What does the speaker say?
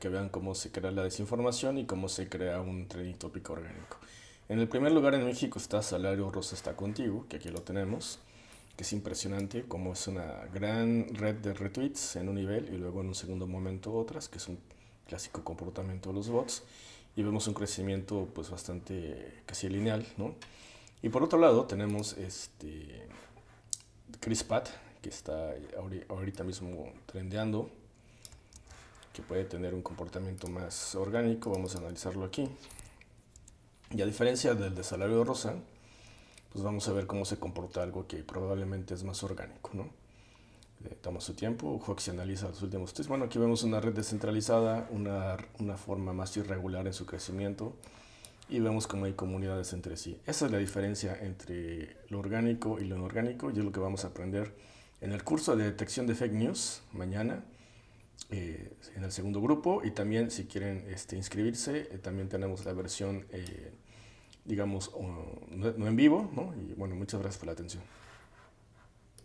que vean cómo se crea la desinformación y cómo se crea un trending tópico orgánico. En el primer lugar en México está Salario Rosa está contigo, que aquí lo tenemos, que es impresionante, como es una gran red de retweets en un nivel y luego en un segundo momento otras, que es un clásico comportamiento de los bots, y vemos un crecimiento pues bastante casi lineal, ¿no? Y por otro lado tenemos este Chris Pat, que está ahorita mismo trendeando, que puede tener un comportamiento más orgánico, vamos a analizarlo aquí. Y a diferencia del de salario rosa, pues vamos a ver cómo se comporta algo que probablemente es más orgánico, ¿no? Eh, toma su tiempo, se analiza los últimos tres. Bueno, aquí vemos una red descentralizada, una, una forma más irregular en su crecimiento y vemos cómo hay comunidades entre sí. Esa es la diferencia entre lo orgánico y lo inorgánico y es lo que vamos a aprender en el curso de detección de fake news mañana, eh, en el segundo grupo, y también si quieren este, inscribirse, eh, también tenemos la versión, eh, digamos, no, en vivo. Y bueno, muchas gracias por la atención.